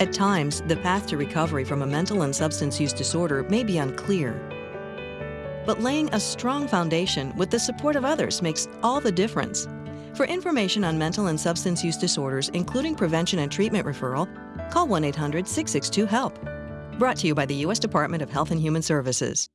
At times, the path to recovery from a mental and substance use disorder may be unclear. But laying a strong foundation with the support of others makes all the difference. For information on mental and substance use disorders, including prevention and treatment referral, call 1 800 662 HELP. Brought to you by the U.S. Department of Health and Human Services.